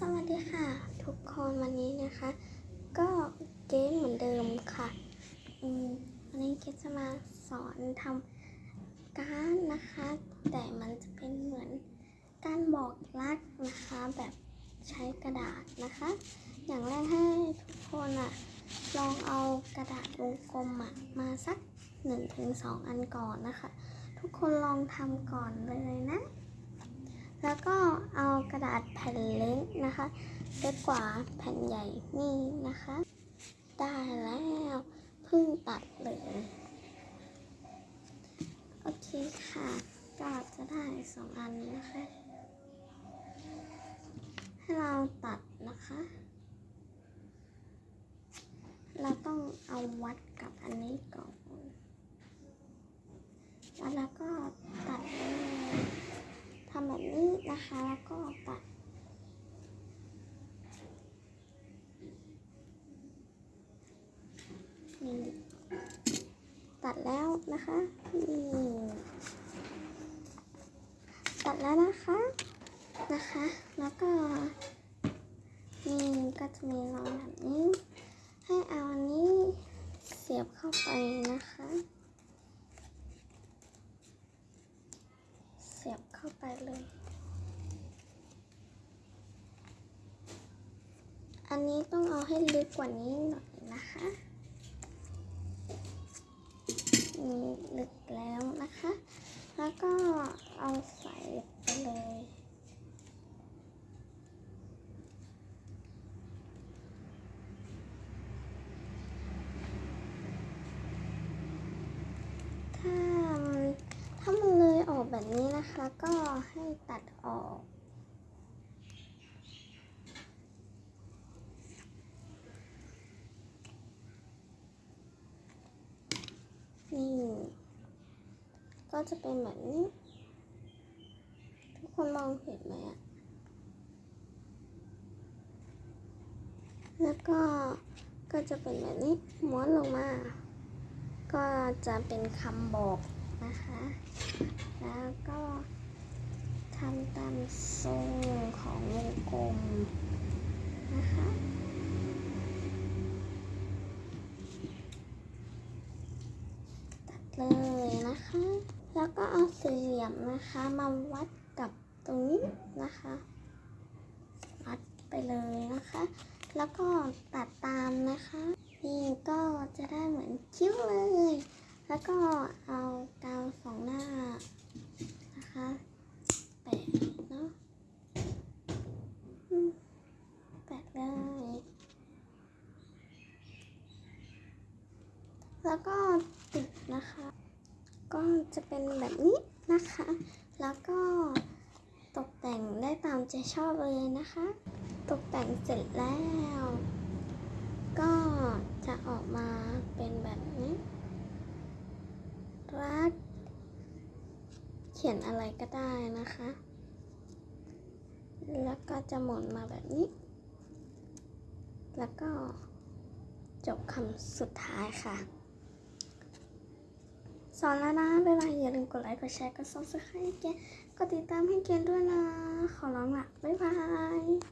สวัสดีค่ะ ทุกคนวันนี้นะคะ ก็เกมเหมือนเดิมค่ะอืมวันนี้เกมจะมาสอนทำการนะคะ แต่มันจะเป็นเหมือนการบอกรักนะคะ แบบใช้กระดาษนะคะ อย่างแรกให้ทุกคนอะลองเอากระดาษวงกลมอะมาสัก 1-2 อันก่อนนะคะ ทุกคนลองทำก่อนเลยนะ แล้วก็เอากระดาษแผ่นเล็กนะคะเล็กกว่าแผ่นใหญ่นี่นะคะ ได้แล้วเพิ่งตัดเลยโอเคค่ะก็จะได้สองอันนะคะให้เราตัดนะคะ เราต้องเอาวัดกับอันนี้ก่อน แล้วก็ตำแบบนี้นะคะ แล้วก็ตัดนี่ตัดแล้วนะคะนี่ตัดแล้วนะคะนะคะ แล้วก็นี่ก็จะมีรอยแบบนี้ ให้เอาอันนี้เสียบเข้าไปนะคะ เสียบเข้าไปเลย อันนี้ต้องเอาให้ลึกกว่านี้หน่อยนะคะนี่ลึกแล้วนะคะ แล้วก็เอาใส่ไปเลย ถ้าถ้ามันเลยออก แบบนี้นะคะก็ให้ตัดออก นี่ ก็จะเป็นแบบนี้ ทุกคนมองเห็นไหมอะแล้วก็ก็จะเป็นแบบนี้ม้วนลงมา ก็จะเป็นคำบอก นะคะ แล้วก็ทำตามทรงของวงกลมนะคะตัดเลยนะคะ แล้วก็เอาสี่เหลี่ยมนะคะมาวัดกับตรงนี้นะคะวัดไปเลยนะคะ แล้วก็ตัดตามนะคะนี่ก็จะได้เหมือนคิ้วเลย แล้วก็เอากาวสองหน้านะคะแปะเนาะแปะเลย แล้วก็ติดนะคะ ก็จะเป็นแบบนี้นะคะ แล้วก็ตกแต่งได้ตามใจชอบเลยนะคะ ตกแต่งเสร็จแล้ว ก็จะออกมาเป็นแบบนี้ รัก เขียนอะไรก็ได้นะคะ แล้วก็จะหมุนมาแบบนี้ แล้วก็จบคำสุดท้ายค่ะ สอนแล้วนะ bye bye อย่าลืมกดไลค์ กดแชร์ กด subscribe ให้เกนกดติดตามให้เกนด้วยนะ ขอร้องละ bye bye